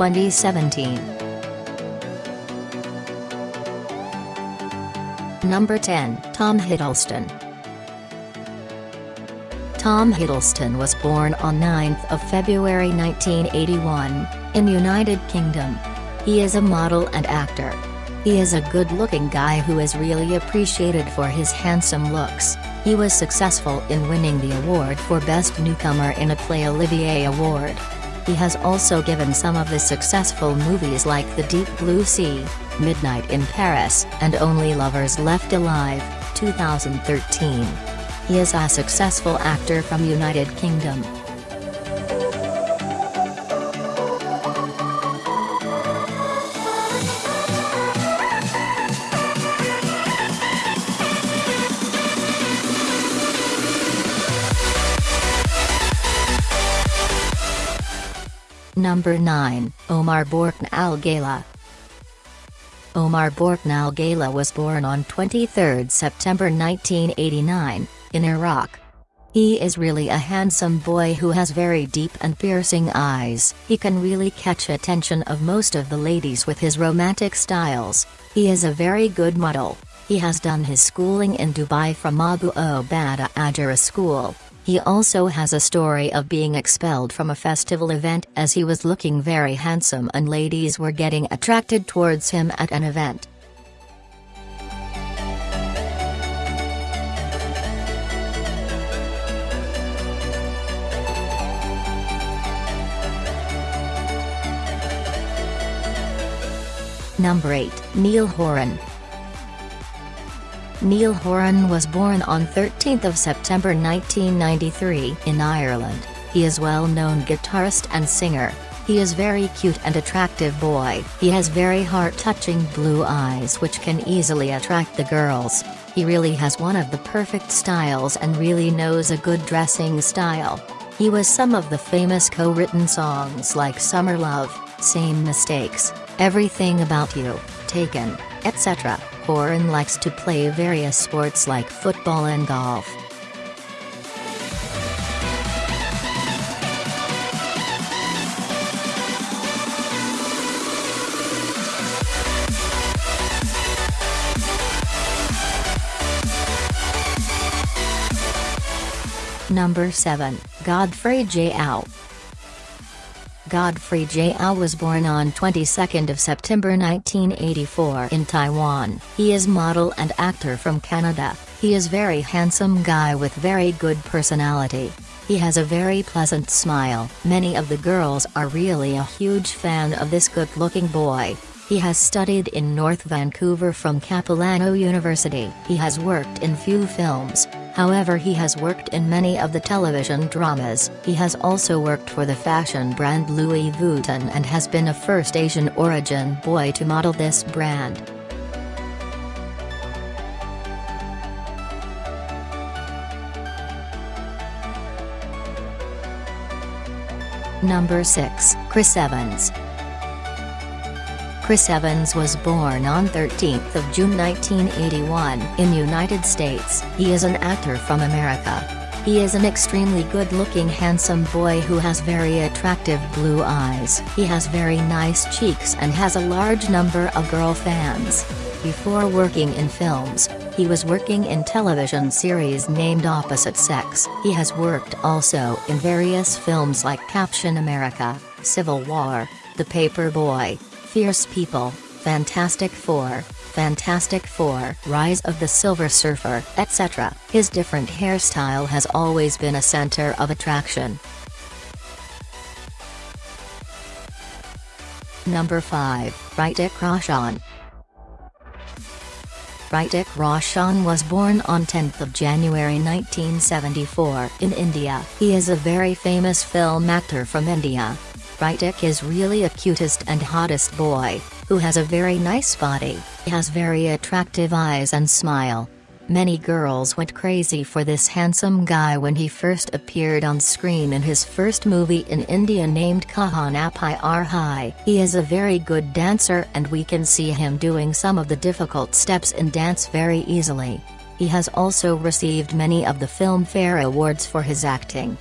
2017. Number 10 Tom Hiddleston Tom Hiddleston was born on 9th of February 1981, in United Kingdom. He is a model and actor. He is a good-looking guy who is really appreciated for his handsome looks. He was successful in winning the award for Best Newcomer in a Play Olivier Award. He has also given some of the successful movies like The Deep Blue Sea, Midnight in Paris, and Only Lovers Left Alive, 2013. He is a successful actor from United Kingdom. Number 9, Omar Borkan Al Gala. Omar Borkan Al Gala was born on 23 September 1989, in Iraq. He is really a handsome boy who has very deep and piercing eyes. He can really catch attention of most of the ladies with his romantic styles. He is a very good model. He has done his schooling in Dubai from Abu Obaidah Ajara School. He also has a story of being expelled from a festival event as he was looking very handsome and ladies were getting attracted towards him at an event. Number 8, Niall Horan. Niall Horan was born on 13 September 1993 in Ireland. He is well-known guitarist and singer. He is very cute and attractive boy. He has very heart-touching blue eyes which can easily attract the girls. He really has one of the perfect styles and really knows a good dressing style. He was some of the famous co-written songs like Summer Love, Same Mistakes, Everything About You, Taken, etc. Horan likes to play various sports like football and golf. Number 7, Godfrey Gao. Godfrey Gao was born on 22 September 1984 in Taiwan. He is model and actor from Canada. He is very handsome guy with very good personality. He has a very pleasant smile. Many of the girls are really a huge fan of this good-looking boy. He has studied in North Vancouver from Capilano University. He has worked in few films, however he has worked in many of the television dramas. He has also worked for the fashion brand Louis Vuitton and has been a first Asian origin boy to model this brand. Number 6, Chris Evans. Chris Evans was born on 13 June 1981 in United States. He is an actor from America. He is an extremely good-looking handsome boy who has very attractive blue eyes. He has very nice cheeks and has a large number of girl fans. Before working in films, he was working in television series named Opposite Sex. He has worked also in various films like Captain America, Civil War, The Paper Boy, Fierce People, Fantastic Four, Fantastic Four, Rise of the Silver Surfer, etc. His different hairstyle has always been a center of attraction. Number 5, Hrithik Roshan. Hrithik Roshan was born on 10 January 1974 in India. He is a very famous film actor from India. Hrithik is really a cutest and hottest boy, who has a very nice body, has very attractive eyes and smile. Many girls went crazy for this handsome guy when he first appeared on screen in his first movie in India named Kahan Pyar Hai. He is a very good dancer and we can see him doing some of the difficult steps in dance very easily. He has also received many of the Filmfare Awards for his acting.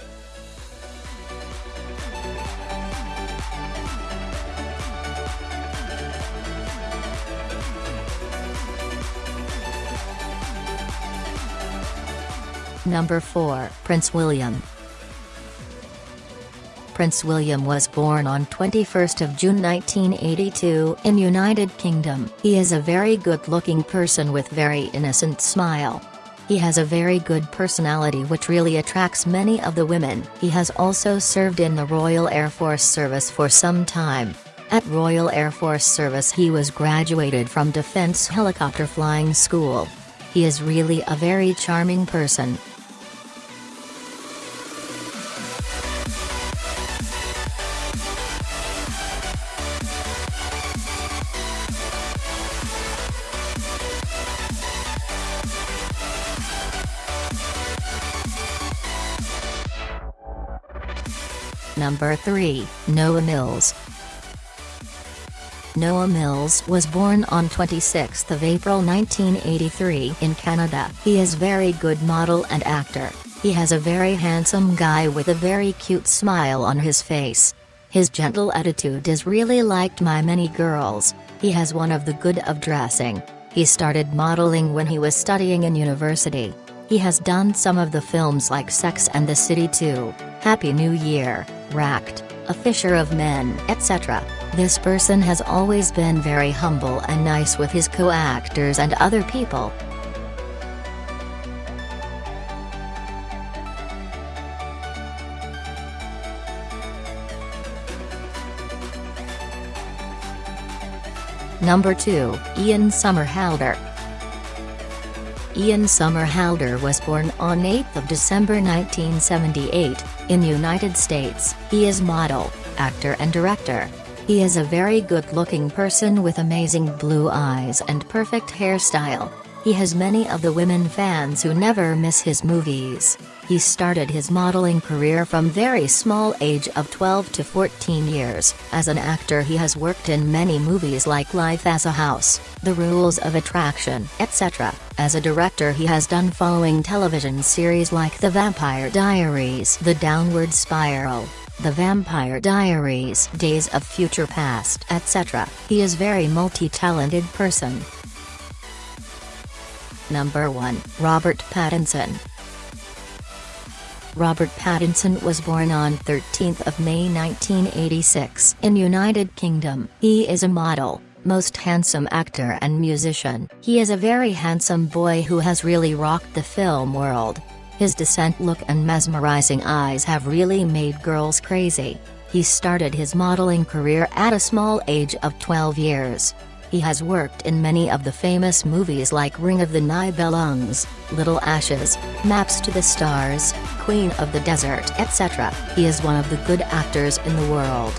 Number 4. Prince William Prince William was born on 21st of June 1982 in United Kingdom. He is a very good-looking person with very innocent smile. He has a very good personality which really attracts many of the women. He has also served in the Royal Air Force Service for some time. At Royal Air Force Service he was graduated from Defense Helicopter Flying School. He is really a very charming person. Number 3, Noah Mills. Noah Mills was born on 26 April 1983 in Canada. He is very good model and actor. He has a very handsome guy with a very cute smile on his face. His gentle attitude is really liked by many girls. He has one of the good of dressing. He started modeling when he was studying in university. He has done some of the films like Sex and the City 2, Happy New Year, Racked, A Fisher of Men, etc. This person has always been very humble and nice with his co-actors and other people. Number 2, Ian Somerhalder. Ian Somerhalder was born on 8 December 1978, in United States. He is model, actor and director. He is a very good-looking person with amazing blue eyes and perfect hairstyle. He has many of the women fans who never miss his movies. He started his modeling career from very small age of 12 to 14 years. As an actor he has worked in many movies like Life as a House, The Rules of Attraction, etc. As a director he has done following television series like The Vampire Diaries, The Downward Spiral, the Vampire Diaries, Days of Future Past, etc. He is very multi-talented person. Number 1, Robert Pattinson. Robert Pattinson was born on 13 May 1986 in United Kingdom. He is a model, most handsome actor and musician. He is a very handsome boy who has really rocked the film world. His decent look and mesmerizing eyes have really made girls crazy. He started his modeling career at a small age of 12 years. He has worked in many of the famous movies like Ring of the Nibelungs, Little Ashes, Maps to the Stars, Queen of the Desert etc. He is one of the good actors in the world.